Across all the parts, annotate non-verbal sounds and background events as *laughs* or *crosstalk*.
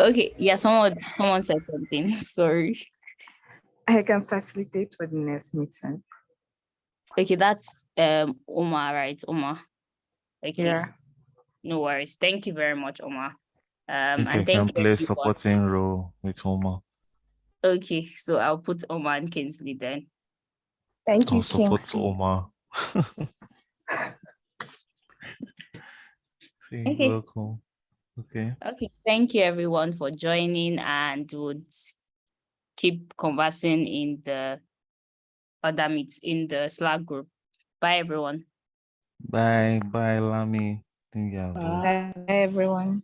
Okay, yeah, someone someone said something. *laughs* Sorry. I can facilitate for the next meeting. Okay, that's um Omar, right? Omar. Okay. Yeah. No worries. Thank you very much, Omar. Um, You and can thank play everyone. supporting role with Omar. Okay, so I'll put Omar and Kingsley then. Thank you, I'll support Kingsley. Omar. *laughs* *laughs* Say Okay. welcome. Okay. Okay, thank you everyone for joining and would keep conversing in the other meets in the Slack group. Bye everyone. Bye. Bye, Lami. Thank you have Bye, everyone.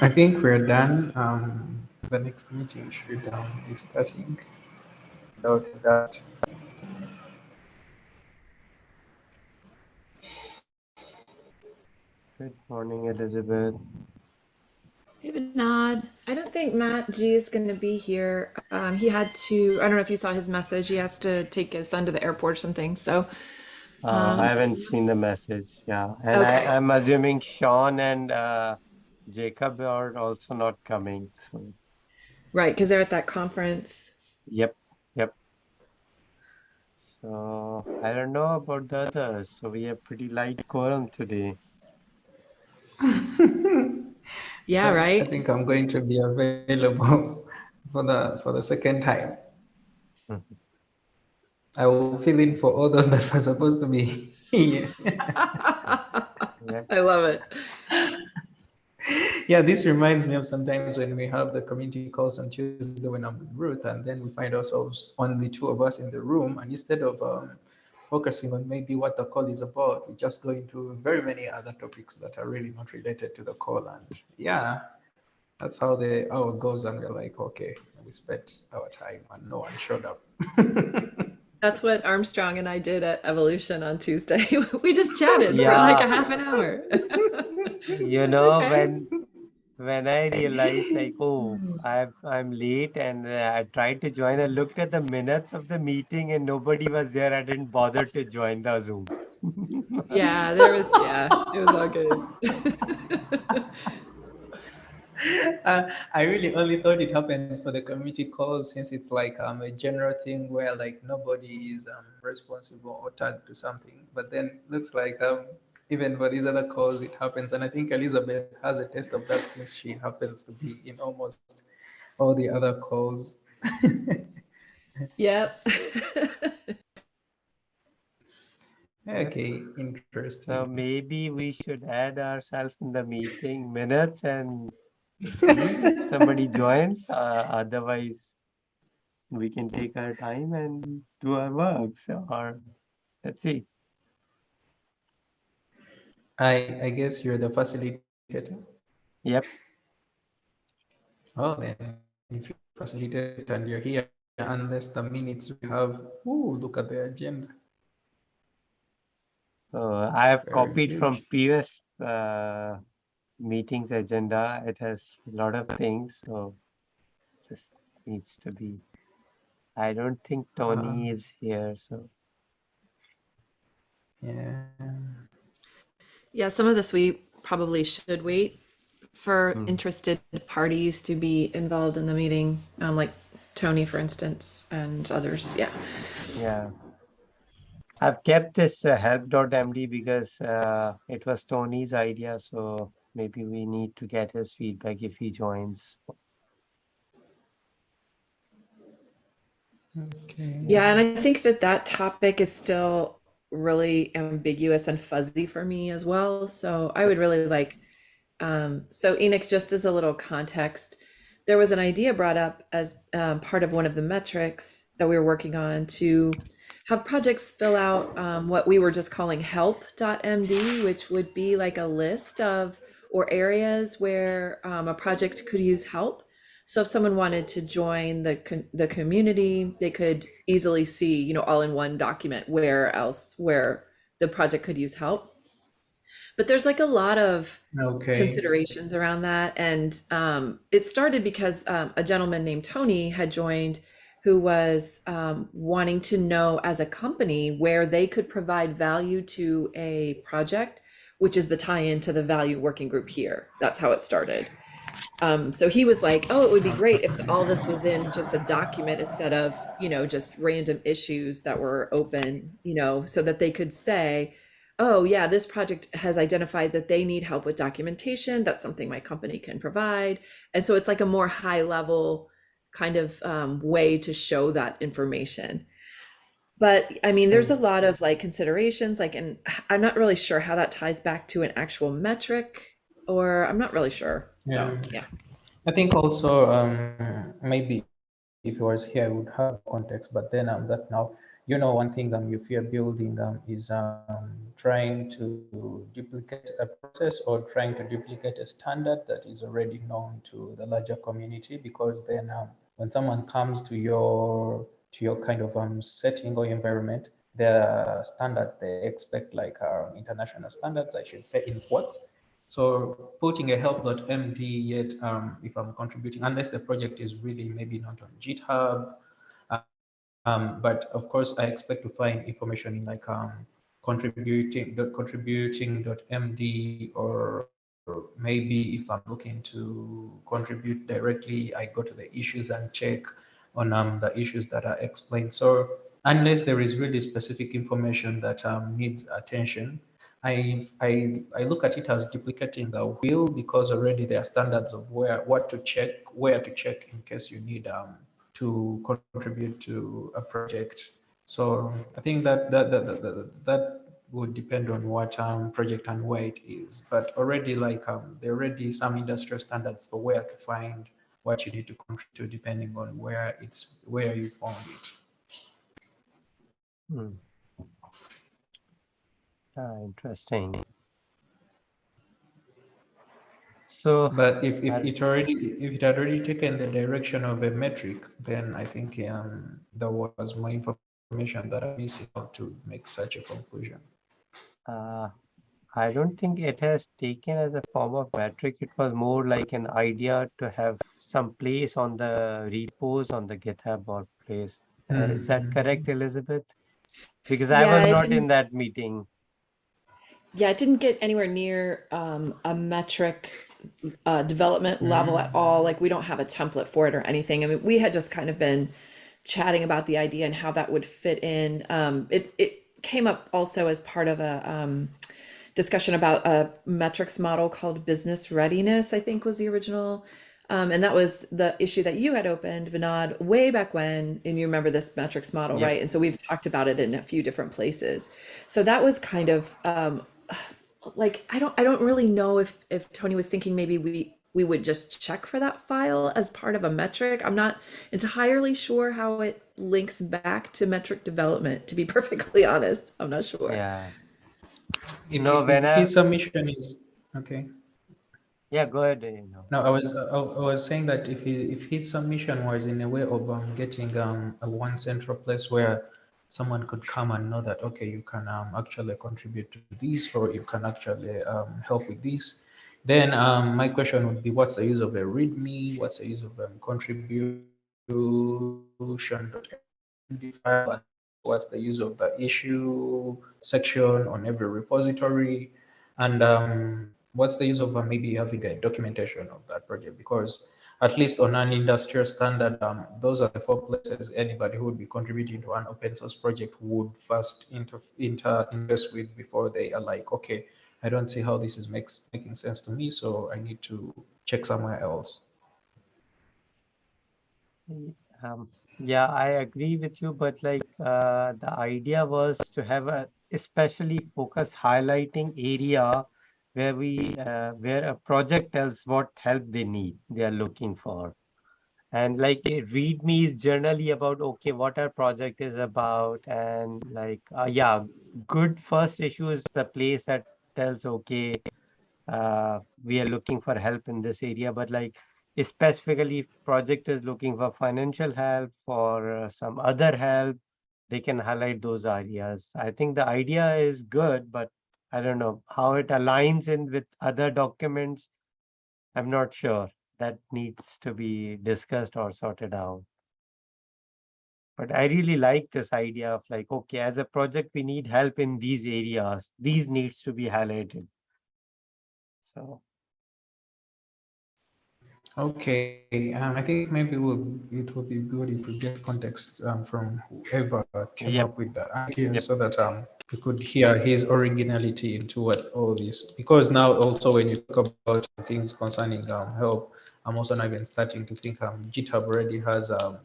I think we're done. Um, the next meeting should um, be starting. Without that, Good morning, Elizabeth. Hey, Vinod. I don't think Matt G is going to be here. Um, he had to, I don't know if you saw his message. He has to take his son to the airport or something. So, Uh, Um, I haven't seen the message. Yeah, and I, Okay. I'm assuming Sean and uh, Jacob are also not coming. So, right, because they're at that conference. yep, yep. So I don't know about the others. So we have pretty light quorum today. *laughs* Yeah, I right? I think I'm going to be available *laughs* for the for the second time. Mhm. I will fill in for all those that were supposed to be *laughs* here. Yep. I love it. *laughs* yeah, this reminds me of sometimes when we have the community calls on Tuesday when I'm with Ruth, and then we find ourselves only two of us in the room, and instead of um, focusing on maybe what the call is about, we just go into very many other topics that are really not related to the call, and yeah, that's how the hour goes, and we're like, okay, we spent our time, and no one showed up. *laughs* That's what Armstrong and I did at Evolution on Tuesday. *laughs* we just chatted for like a half an hour. *laughs* You know, Okay. when when I realized like, *laughs* oh, I'm I'm late and uh, I tried to join, I looked at the minutes of the meeting and nobody was there. I didn't bother to join the Zoom. yeah, there was, yeah, it was all good. *laughs* uh, I really only thought it happens for the community calls since it's like um, a general thing where like nobody is um, responsible or tagged to something. But then looks like um, even for these other calls, it happens. And I think Elizabeth has a taste of that since she happens to be in almost all the other calls. *laughs* yep. *laughs* okay, interesting. So maybe we should add ourselves in the meeting minutes and if *laughs* somebody joins. Uh, otherwise, we can take our time and do our work. So, or let's see. I, I guess you're the facilitator. Yep. Oh, then if you facilitate and you're here, unless the minutes we have, ooh, look at the agenda. So I have Very copied from previous uh, meetings agenda. It has a lot of things, so just needs to be. I don't think Tony is here, so Yeah. Yeah, some of this we probably should wait for Hmm. interested parties to be involved in the meeting, um, like Tony, for instance, and others. Yeah. yeah. I've kept this uh, help.md because uh, it was Tony's idea, so maybe we need to get his feedback if he joins. Okay. Yeah, and I think that that topic is still really ambiguous and fuzzy for me as well. So I would really like, um, so Enoch, just as a little context, there was an idea brought up as um, part of one of the metrics that we were working on to have projects fill out um, what we were just calling help.md, which would be like a list of or areas where um, a project could use help. So if someone wanted to join the the community, they could easily see, you know, all in one document where else where the project could use help. But there's like a lot of Okay. considerations around that. And um, it started because um, a gentleman named Tony had joined who was um, wanting to know as a company where they could provide value to a project, which is the tie in to the value working group here. That's how it started. Um, so he was like, oh, it would be great if all this was in just a document instead of, you know, just random issues that were open, you know, so that they could say, oh yeah, this project has identified that they need help with documentation. That's something my company can provide. And so it's like a more high level kind of um, way to show that information. But I mean, there's a lot of like considerations, like, and I'm not really sure how that ties back to an actual metric, or I'm not really sure. So Yeah. yeah. I think also um, maybe if he was here, I would have context. But then um, that now, you know, one thing um, if you're building um, is um, trying to duplicate a process or trying to duplicate a standard that is already known to the larger community. Because then um, when someone comes to your to your kind of um, setting or environment, the standards they expect like um, international standards, I should say in quotes. So putting a help.md yet, um, if I'm contributing, unless the project is really maybe not on GitHub, uh, um, but of course I expect to find information in like um, contributing contributing.md or, or maybe if I'm looking to contribute directly, I go to the issues and check on um, the issues that are explained. So unless there is really specific information that um, needs attention, I, I, I look at it as duplicating the wheel because already there are standards of where what to check, where to check in case you need um, to contribute to a project. So I think that that that, that, that, would depend on what um, project and where it is. But already like um, there are already some industrial standards for where to find what you need to contribute to depending on where it's where you found it. Hmm. Ah, interesting. So, But if, if it already if it had already taken the direction of a metric, then I think um, there was more information that I'm missing out to make such a conclusion. uh, I don't think it has taken as a form of metric. It was more like an idea to have some place on the repos on the GitHub or place. Uh, is that Mhm. correct, Elizabeth? Because I was not in that meeting. Yeah, it didn't get anywhere near um, a metric uh, development level at all. Like we don't have a template for it or anything. I mean, we had just kind of been chatting about the idea and how that would fit in. Um, it it came up also as part of a um, discussion about a metrics model called business readiness. I think was the original. Um, and that was the issue that you had opened, Vinod, way back when, and you remember this metrics model, Yeah. right? And so we've talked about it in a few different places. So that was kind of um, like I don't I don't really know if if Tony was thinking maybe we we would just check for that file as part of a metric. I'm not entirely sure how it links back to metric development. To be *laughs* perfectly honest, I'm not sure. Yeah. You know, if when I- his submission is okay. Yeah, go ahead. You know. No, I was I, I was saying that if he, if his submission was in a way of um, getting um, a one central place where someone could come and know that okay you can um, actually contribute to this or you can actually um, help with this, then um, my question would be what's the use of a README? What's the use of um, contribution? What's the use of the issue section on every repository? And um, what's the use of uh, maybe having a documentation of that project? Because at least on an industrial standard, um, those are the four places anybody who would be contributing to an open source project would first inter, inter invest with before they are like, okay, I don't see how this is makes making sense to me, so I need to check somewhere else. Um, yeah, I agree with you, but like uh, the idea was to have a especially focus highlighting area where we uh, where a project tells what help they need they are looking for And like readme is generally about, okay, what our project is about. And like, uh, yeah, good first issue is the place that tells, okay, uh, we are looking for help in this area, but like specifically if project is looking for financial help for uh, some other help, they can highlight those areas. I think the idea is good, but I don't know how it aligns in with other documents. I'm not sure. That needs to be discussed or sorted out. But I really like this idea of like, okay, as a project, we need help in these areas. These needs to be highlighted. So, Okay, um, I think maybe we'll, it would be good if we get context um, from whoever came Yep. up with that idea Yep. so that um, we could hear his originality into what all this, because now also when you talk about things concerning um, help, I'm also now even starting to think um, GitHub already has um,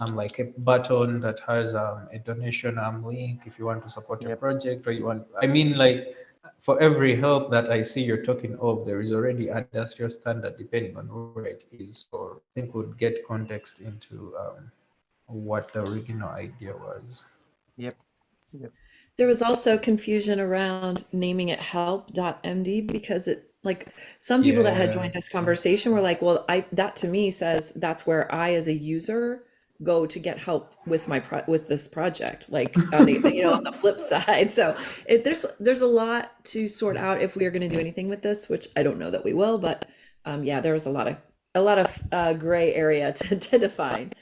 um, like a button that has um, a donation um, link if you want to support your project or you want, I mean, like for every help that I see you're talking of, there is already industrial standard depending on where it is. or I think we'd get context into um, what the original idea was. yep yep. There was also confusion around naming it help.md because it like some people that had joined this conversation were like, well, I that to me says that's where I as a user go to get help with my pro- with this project like on the, you know on the flip *laughs* side. So it, there's there's a lot to sort out if we are going to do anything with this which i don't know that we will but um yeah there was a lot of a lot of uh, gray area *laughs* to, to define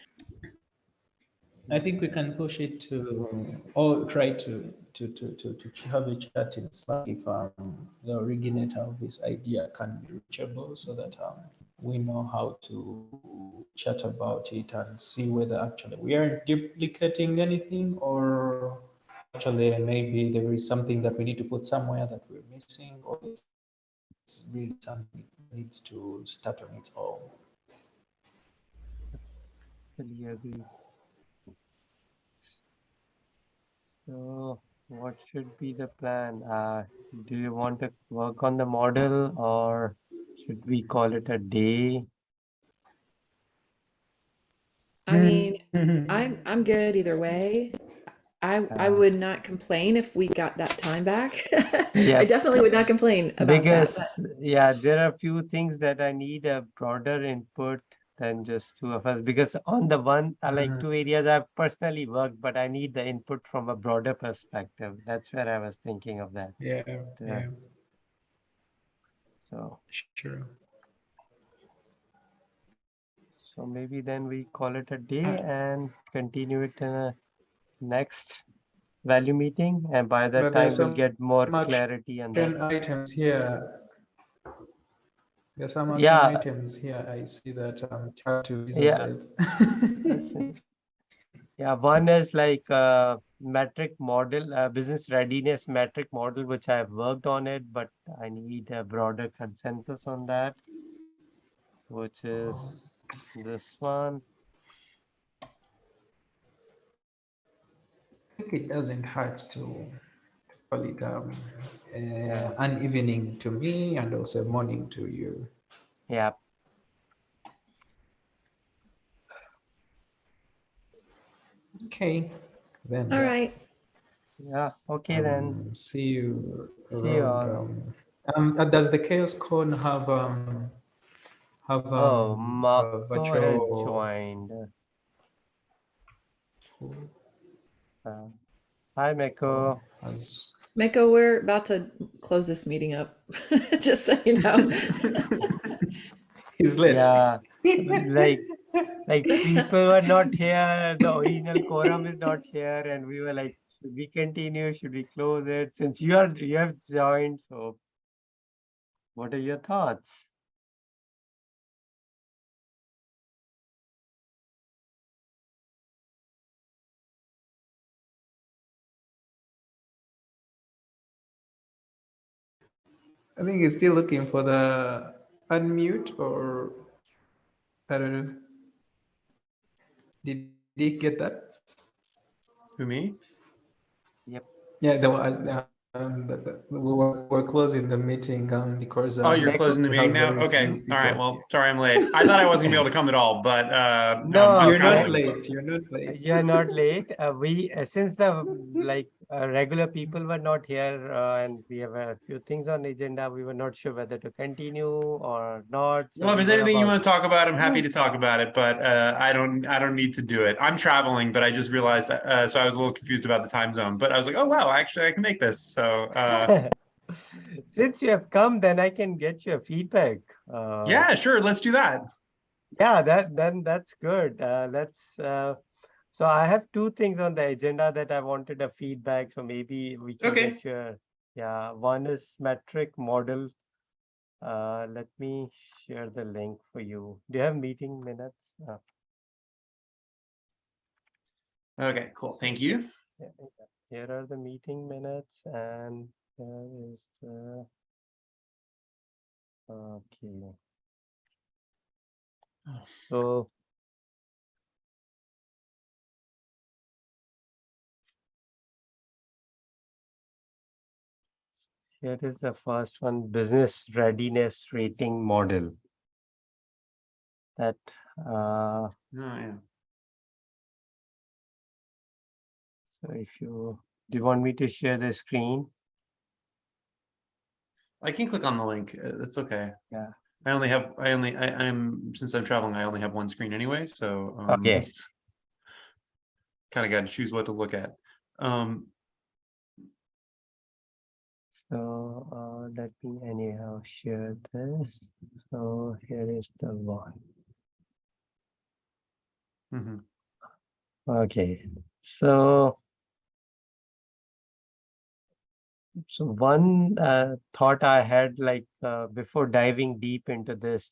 I think we can push it to, or try to, to, to, to, to have a chat in Slack if um, the originator of this idea can be reachable so that um, we know how to chat about it and see whether actually we are duplicating anything or actually maybe there is something that we need to put somewhere that we're missing or it's it's really something that needs to start on its own. So what should be the plan? Uh, do you want to work on the model or should we call it a day? i mean *laughs* i'm i'm good either way i i Uh, would not complain if we got that time back *laughs* Yeah. i definitely would not complain about Because, that yeah, there are a few things that I need a broader input than just two of us. Because on the one, I like Mhm. two areas I've personally worked, but I need the input from a broader perspective. That's where I was thinking of that. Yeah, Yeah. yeah, So, sure. so maybe then we call it a day Uh, and continue it in a next value meeting. And by that But time, we'll get more clarity on that. items here. There's some Yeah. items here. I see that um, Yeah. *laughs* Yeah, one is like uh metric model, uh, business readiness metric model, which I've worked on it, but I need a broader consensus on that. Which is this one. I think it doesn't hurt to call it um, uh, an evening to me and also morning to you. Yeah, Okay, then. all uh, yeah, okay then. um, See you See you all. Um, um, uh, does the CHAOSScon have um, have um, Oh, a Marco has virtual? joined. Uh, Hi, Meko. Has, Miko, we're about to close this meeting up, *laughs* just so you know. he's late. Yeah, like like *laughs* people were not here, the original quorum is not here, and we were like, should we continue? Should we close it? Since you are you have joined, so what are your thoughts? I think he's still looking for the unmute or I don't know. Did he get that? To me? Yep. Yeah, there was um, the- the- we're, we're closing the meeting um, because. Oh, um, you're closing the meeting now? Okay, all right, well, sorry I'm late. I thought I wasn't gonna be able to come at all, but uh. No, I'm- I'm You're not late, you're not late. You're not late. Uh, we, uh, since the like uh, regular people were not here uh, and we have a few things on the agenda, we were not sure whether to continue or not. so Well, if there's anything you want to talk about, I'm happy to talk about it, but uh, I don't, I don't need to do it. I'm traveling, but I just realized, uh, so I was a little confused about the time zone, but I was like, oh, wow, actually I can make this, so, uh, *laughs* Since you have come, then I can get your feedback. Uh, yeah, sure, let's do that. Yeah, that then that's good. Uh, let's. So I have two things on the agenda that I wanted a feedback. So maybe we can Okay. Yeah, one is metric model. Uh, let me share the link for you. Do you have meeting minutes? Uh, Okay, cool, thank you. yeah. Here are the meeting minutes, and there is the. Okay. Oh. So. Here is the first one, business readiness rating model. That, uh, Oh, yeah. so if you, do you want me to share the screen? I can click on the link, uh, that's okay. Yeah. I only have, I only, I, I'm, since I'm traveling, I only have one screen anyway, so. um, Okay. Kind of got to choose what to look at. Um, So, uh, let me anyhow share this. So here is the one. mhm. Okay, so. So one uh, thought I had like uh, before diving deep into this,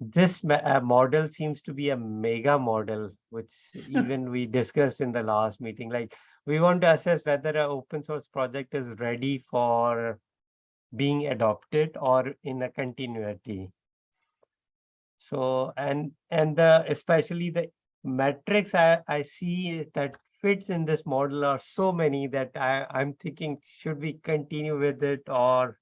this uh, model seems to be a mega model, which *laughs* even we discussed in the last meeting. Like we want to assess whether an open source project is ready for being adopted or in a continuity. So and and the especially the metrics I, I see that fits in this model are so many that I, I'm thinking, should we continue with it or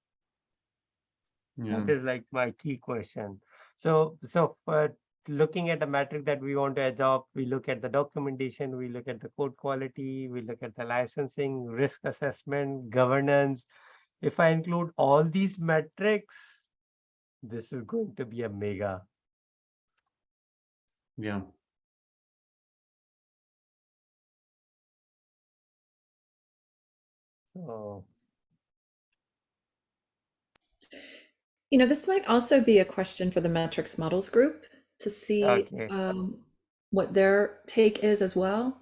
Yeah, that is like my key question. So, so for looking at the metric that we want to adopt, we look at the documentation, we look at the code quality, we look at the licensing, risk assessment, governance. If I include all these metrics, this is going to be a mega. yeah. So You know, this might also be a question for the metrics models group to see Okay. um, what their take is as well,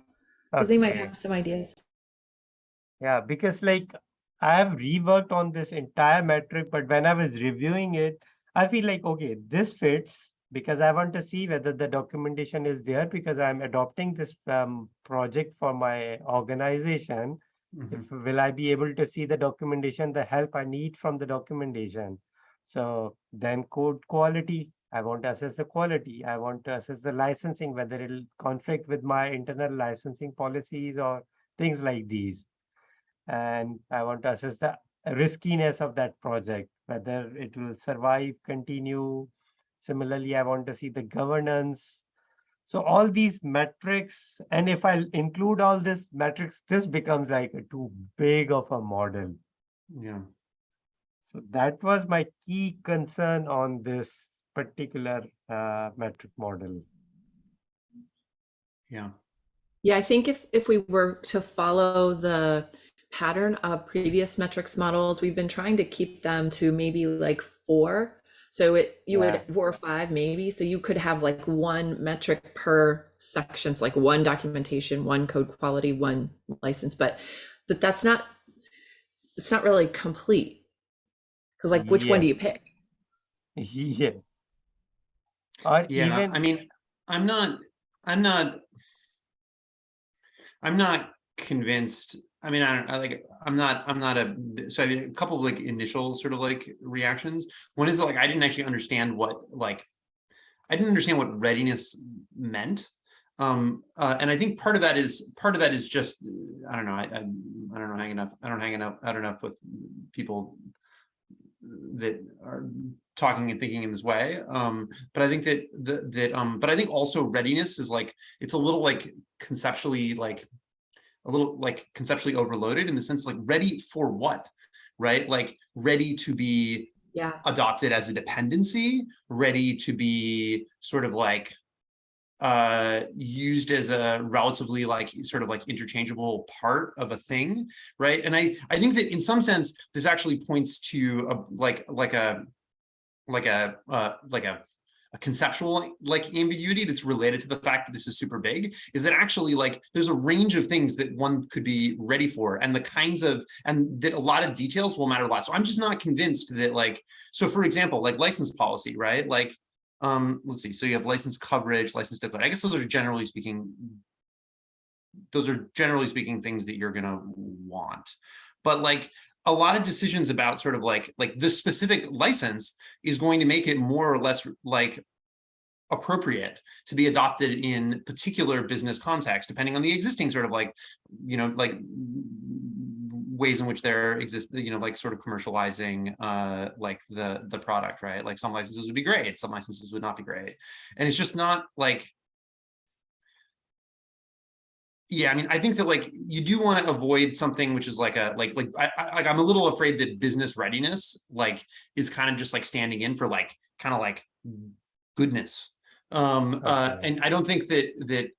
because they might have some ideas. Yeah, because like I have reworked on this entire metric, but when I was reviewing it, I feel like, okay, this fits because I want to see whether the documentation is there because I'm adopting this um, project for my organization. mhm. If will I be able to see the documentation, the help I need from the documentation? So then code quality, I want to assess the quality. I want to assess the licensing, whether it'll conflict with my internal licensing policies or things like these. And I want to assess the riskiness of that project, whether it will survive, continue. Similarly, I want to see the governance. So all these metrics, and if I include all this metrics, this becomes like a too big of a model. Yeah, So that was my key concern on this particular uh, metric model. yeah, Yeah, I think if if we were to follow the pattern of previous metrics models, we've been trying to keep them to maybe like four. So it you Yeah. would four or five maybe. So you could have like one metric per section, so like one documentation, one code quality, one license. But but that's not it's not really complete. Because like which one do you pick? *laughs* Yes. Or yeah, even, I mean, I'm not, I'm not. I'm not convinced, I mean, I don't, I like, I'm not, I'm not a, so I mean, a couple of like initial sort of like reactions. One is like, I didn't actually understand what like, I didn't understand what readiness meant. Um, uh, and I think part of that is, part of that is just, I don't know, I, I, I don't know, hang enough, I don't hang enough, I don't know with people that are talking and thinking in this way. Um, but I think that, that, that, um, but I think also readiness is like, it's a little like conceptually like, a little like conceptually overloaded in the sense like ready for what, right? Like ready to be Yeah. adopted as a dependency, ready to be sort of like uh used as a relatively like sort of like interchangeable part of a thing right? And i i think that in some sense this actually points to a like like a like a uh like a a conceptual like ambiguity that's related to the fact that this is super big is that actually like there's a range of things that one could be ready for and the kinds of and that a lot of details will matter a lot. So i'm just not convinced that like so for example like license policy right? Like um let's see so you have license coverage license deadline i guess those are generally speaking those are generally speaking things that you're gonna want. But like a lot of decisions about sort of like like the specific license is going to make it more or less like appropriate to be adopted in particular business context depending on the existing sort of like you know like ways in which they're exist you know like sort of commercializing uh like the the product right? Like some licenses would be great some licenses would not be great. And it's just not like yeah i mean i think that like you do want to avoid something which is like a like like I, I like i'm a little afraid that business readiness like is kind of just like standing in for like kind of like goodness. Um uh and i don't think that that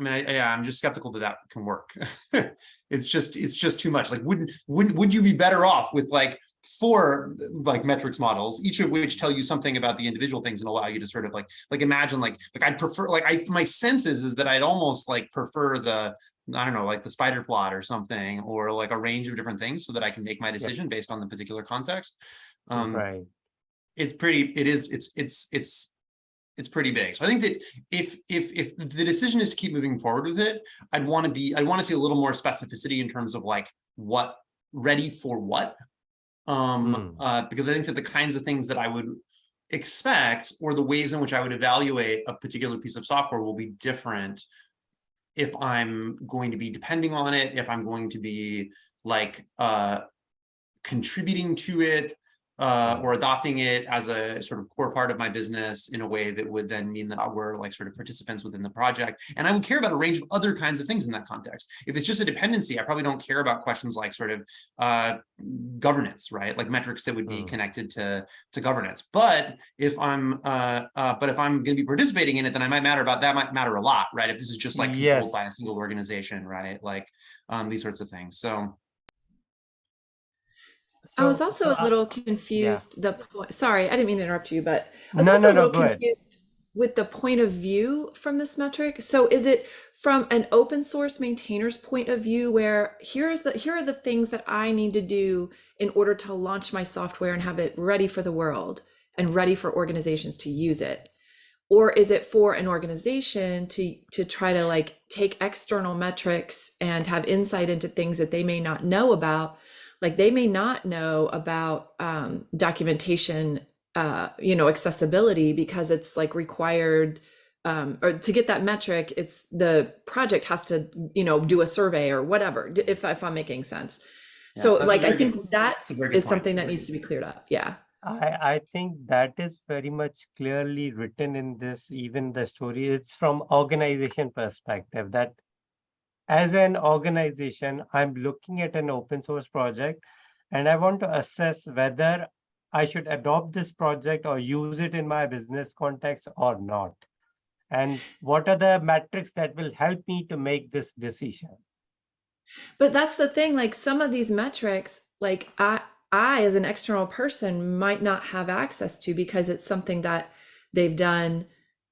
I mean, I, yeah, I'm just skeptical that that can work. *laughs* it's just, it's just too much. Like, wouldn't, wouldn't, would you be better off with like four like metrics models, each of which tell you something about the individual things and allow you to sort of like, like imagine like, like I'd prefer, like I, my sense is, is that I'd almost like prefer the, I don't know, like the spider plot or something, or like a range of different things so that I can make my decision based on the particular context. Um, Right. it's pretty it is it's it's it's it's pretty big so i think that if if if the decision is to keep moving forward with it i'd want to be i want to see a little more specificity in terms of like what ready for what um Hmm. uh because i think that the kinds of things that i would expect or the ways in which i would evaluate a particular piece of software will be different if i'm going to be depending on it if i'm going to be like uh contributing to it uh, or adopting it as a sort of core part of my business in a way that would then mean that we're like sort of participants within the project. And I would care about a range of other kinds of things in that context. If it's just a dependency, I probably don't care about questions like sort of uh, governance, right? Like metrics that would be Mm. connected to, to governance. But if I'm, uh, uh, but if I'm going to be participating in it, then I might matter about that might matter a lot, right? If this is just like controlled Yes. by a single organization, right? Like um, these sorts of things. So. I was also so a little confused. The point, sorry, I didn't mean to interrupt you, but I was No, also no, a no, little ahead. confused with the point of view from this metric. So is it from an open source maintainer's point of view where here's the here are the things that I need to do in order to launch my software and have it ready for the world and ready for organizations to use it? Or is it for an organization to to try to like take external metrics and have insight into things that they may not know about? Like they may not know about um, documentation uh, you know accessibility because it's like required um, or to get that metric it's the project has to you know do a survey or whatever if, if i'm making sense Yeah, so like i very good- think that's a very good is point. something that needs to be cleared up yeah I, I think that is very much clearly written in this, even the story. It's from organization perspective that as an organization, I'm looking at an open source project and I want to assess whether I should adopt this project or use it in my business context or not. And what are the metrics that will help me to make this decision? But that's the thing, like some of these metrics, like I I as an external person might not have access to because it's something that they've done,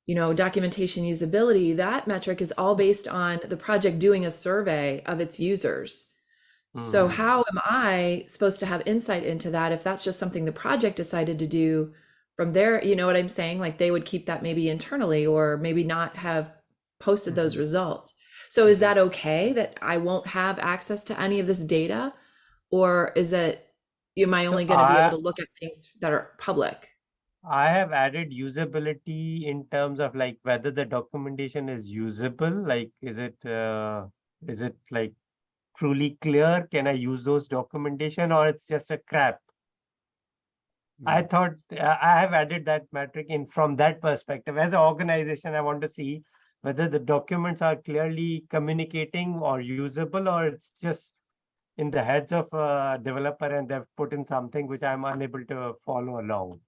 you know, documentation usability, that metric is all based on the project doing a survey of its users. So Mhm. how am I supposed to have insight into that if that's just something the project decided to do from there, you know what I'm saying? Like they would keep that maybe internally or maybe not have posted those results. So is that okay that I won't have access to any of this data? Or is it, am I only going to be able to look at things that are public? I have added usability in terms of like whether the documentation is usable, like is it, uh, is it like truly clear? Can I use those documentation or it's just a crap? I thought uh, I have added that metric in from that perspective. As an organization, I want to see whether the documents are clearly communicating or usable, or it's just in the heads of a developer and they've put in something which I'm unable to follow along.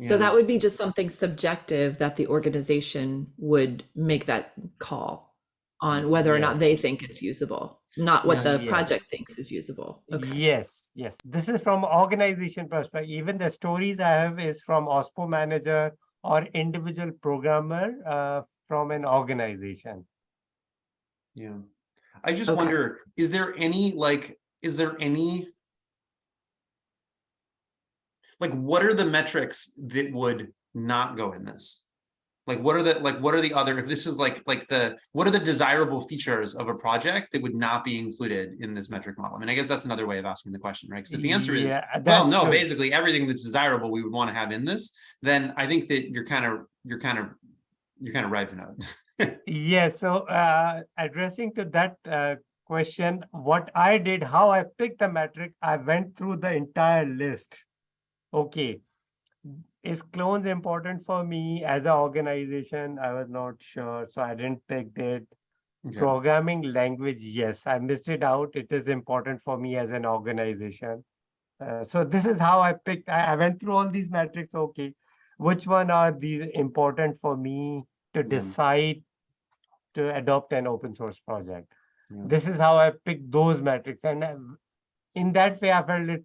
So that would be just something subjective that the organization would make that call on whether or not they think it's usable, not what Yeah. the Yeah. project thinks is usable. Okay. Yes, yes. This is from organization perspective. Even the stories I have is from OSPO manager or individual programmer uh, from an organization. Yeah. I just Okay. wonder, is there any like, is there any? Like, what are the metrics that would not go in this? Like, what are the, like, what are the other, if this is like, like the, what are the desirable features of a project that would not be included in this metric model? I mean, I guess that's another way of asking the question, right? Because if the answer is, Yeah, well, no, true. basically everything that's desirable, we would want to have in this, then I think that you're kind of, you're kind of, you're kind of right, Vinod. Yeah, so uh, addressing to that uh, question, what I did, how I picked the metric, I went through the entire list. Okay, is clones important for me as an organization? I was not sure, so I didn't pick it. Okay. Programming language, yes, I missed it out. It is important for me as an organization. Uh, so this is how I picked, I, I went through all these metrics, okay. Which one are these important for me to Yeah. decide to adopt an open source project? Yeah. This is how I picked those metrics and uh, in that way I felt it,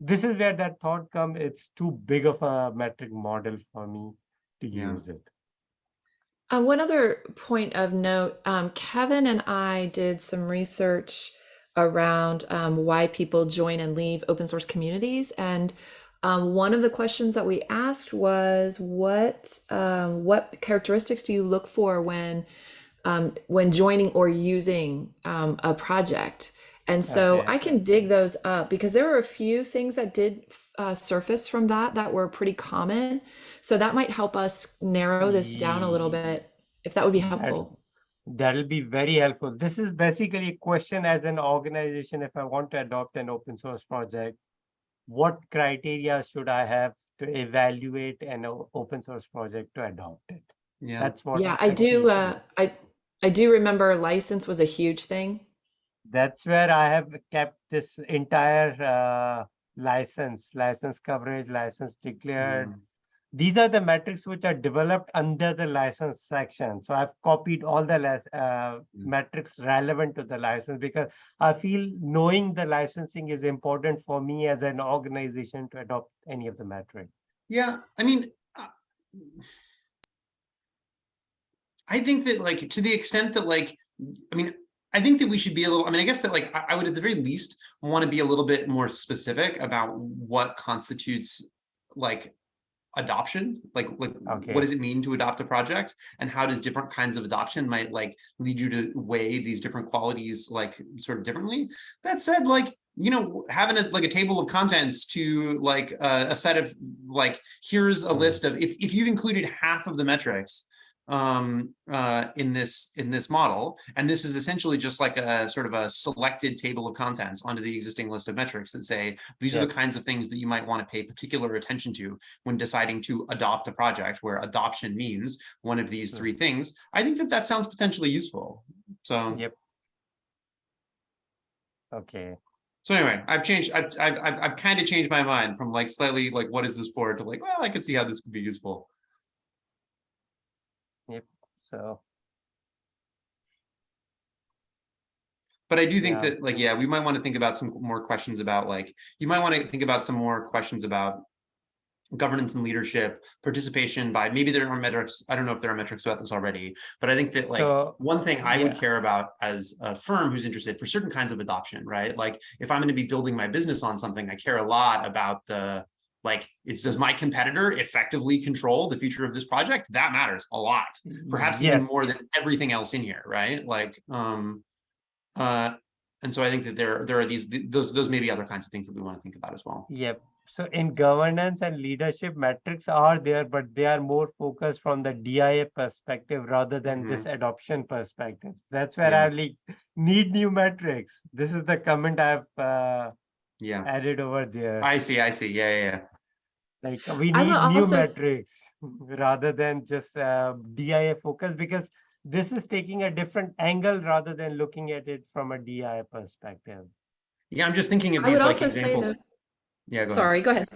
this is where that thought come, it's too big of a metric model for me to Yeah. use it. Uh, one other point of note, um, Kevin and I did some research around um, why people join and leave open source communities. And um, one of the questions that we asked was, what um, what characteristics do you look for when um, when joining or using um, a project? And so Okay. I can dig those up because there were a few things that did uh, surface from that that were pretty common. So that might help us narrow this down a little bit, if that would be helpful. That'll be very helpful. This is basically a question as an organization, if I want to adopt an open source project, what criteria should I have to evaluate an open source project to adopt it? Yeah. That's what. Yeah, I actually do. Uh, I I do remember license was a huge thing. That's where I have kept this entire uh, license, license coverage, license declared. These are the metrics which are developed under the license section. So I've copied all the uh, metrics relevant to the license because I feel knowing the licensing is important for me as an organization to adopt any of the metric. Yeah, I mean, uh, I think that like to the extent that like, I mean, I think that we should be a little, I mean, I guess that like, I, would at the very least want to be a little bit more specific about what constitutes like adoption, like, like Okay. what does it mean to adopt a project? And how does different kinds of adoption might like lead you to weigh these different qualities like sort of differently? That said, like, you know, having a like a table of contents to like uh, a set of like, here's a Mm. list of if if you've included half of the metrics um uh in this in this model and this is essentially just like a sort of a selected table of contents onto the existing list of metrics that say these are the kinds of things that you might want to pay particular attention to when deciding to adopt a project where adoption means one of these Mm. three things i think that that sounds potentially useful so Yep. Okay. so anyway i've changed i've i've i've, I've kind of changed my mind from like slightly like what is this for to like well i could see how this could be useful So But I do think Yeah. that like, yeah, we might want to think about some more questions about like, you might want to think about some more questions about governance and leadership, participation by, maybe there are metrics, I don't know if there are metrics about this already, but I think that like, So, one thing I would care about as a firm who's interested for certain kinds of adoption, right? Like if I'm going to be building my business on something, I care a lot about the, like, it's, does my competitor effectively control the future of this project? That matters a lot perhaps even more than everything else in here, right? Like, um, uh, and so I think that there, there are these, those, those may be other kinds of things that we want to think about as well. Yep. so in governance and leadership metrics are there, but they are more focused from the DIA perspective rather than this adoption perspective. That's where Yeah. I like need new metrics. This is the comment I've uh, Yeah, added over there. I see, I see. Yeah, yeah, yeah. Like we need will new also- metrics rather than just uh, DIA focus because this is taking a different angle rather than looking at it from a DIA perspective. Yeah, I'm just thinking of these like examples. that, Yeah, go ahead. sorry, go ahead.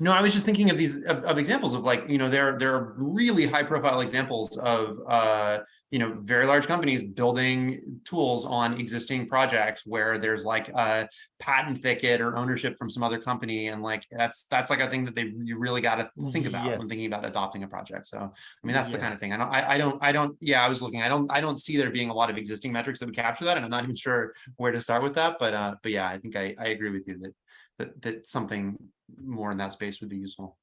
No, I was just thinking of these of, of examples of like, you know, there there are really high profile examples of uh, you know, very large companies building tools on existing projects where there's like a patent thicket or ownership from some other company and like that's that's like a thing that they you really got to think about Yes. when thinking about adopting a project. So, I mean, that's the kind of thing. I don't I, I don't I don't yeah, I was looking. I don't I don't see there being a lot of existing metrics that would capture that and I'm not even sure where to start with that, but uh but yeah, I think I I agree with you that that that something more in that space would be useful.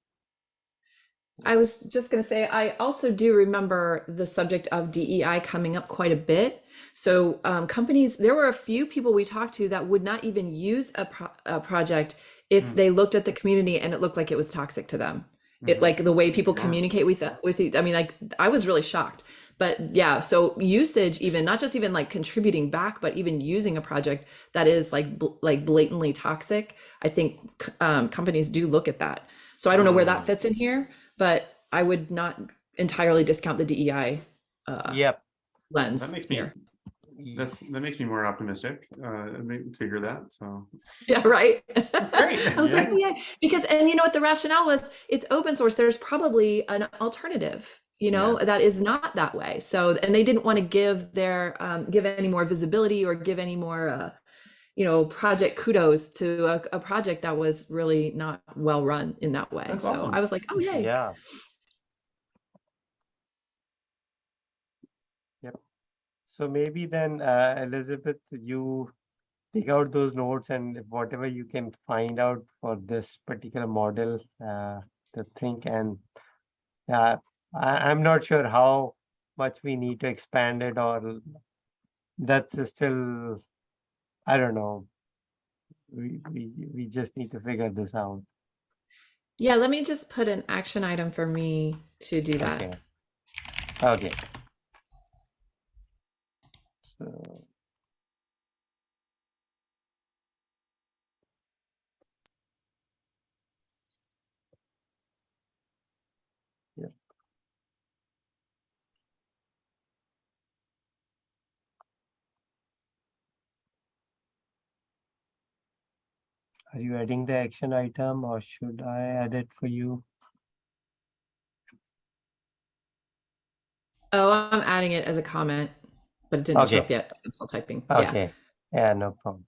I was just going to say, I also do remember the subject of DEI coming up quite a bit. So, um, companies, there were a few people we talked to that would not even use a, pro- a project if Mm. they looked at the community and it looked like it was toxic to them. It Mhm. like the way people Yeah. communicate with with I mean, like I was really shocked. But yeah, so usage, even not just even like contributing back, but even using a project that is like bl- like blatantly toxic. I think um, companies do look at that. So I don't know where Mm. that fits in here, but I would not entirely discount the DEI uh, Yep. lens That makes me here. That's that makes me more optimistic uh to hear that. So Yeah, right. great, *laughs* I was like, yeah. yeah, because and you know what the rationale was? It's open source. There's probably an alternative, you know, that is not that way. So and they didn't want to give their um, give any more visibility or give any more, uh, you know, project kudos to a, a project that was really not well run in that way. That's so awesome. I was like, oh yay. Yeah. Yep. So maybe then, uh, Elizabeth, you take out those notes and whatever you can find out for this particular model uh, to think and uh, I, I'm not sure how much we need to expand it or that's still, I don't know. We, we, we just need to figure this out. Yeah, let me just put an action item for me to do that. Okay. Okay. So. Yep. Are you adding the action item or should I add it for you? Oh, I'm adding it as a comment, but it didn't show up yet. I'm still typing. Yeah. Okay, yeah, no problem.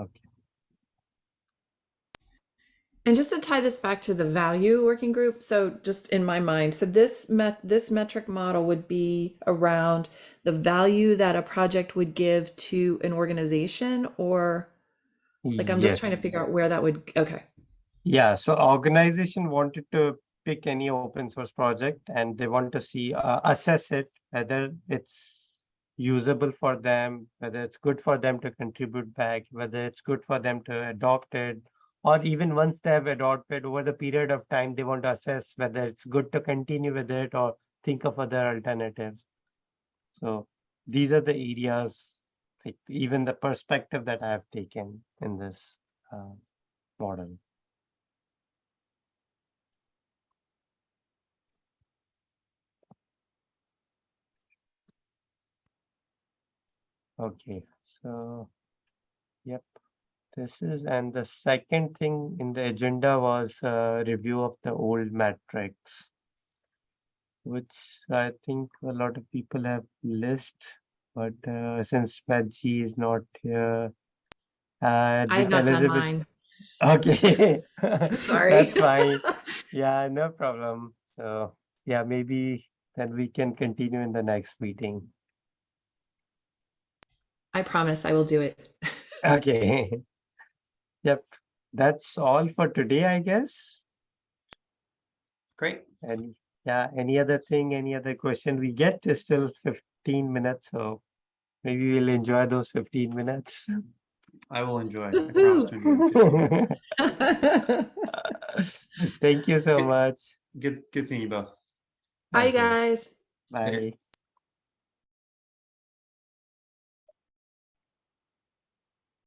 Okay. And just to tie this back to the value working group, so just in my mind, so this met this metric model would be around the value that a project would give to an organization, or like I'm just trying to figure out where that would. Okay, Yeah, so organization wanted to pick any open source project and they want to see, uh, assess it, whether it's usable for them, whether it's good for them to contribute back, whether it's good for them to adopt it, or even once they have adopted over the period of time, they want to assess whether it's good to continue with it or think of other alternatives. So these are the areas, like even the perspective that I have taken in this uh, model. Okay, so, yep, this is, and the second thing in the agenda was a review of the old metrics. Which I think a lot of people have list, but uh, since Medji is not here. Uh, I have not done Elizabeth- mine. Okay. *laughs* Sorry. That's fine. *laughs* Yeah, no problem. So, yeah, maybe then we can continue in the next meeting. I promise I will do it. *laughs* Okay. Yep, that's all for today, I guess. Great. And yeah, any other thing, any other question we get is still 15 minutes, so maybe we'll enjoy those 15 minutes. I will enjoy. I promise to enjoy. *laughs* Thank you so Good. much. Good, good seeing you both. Bye, Okay. guys. Bye.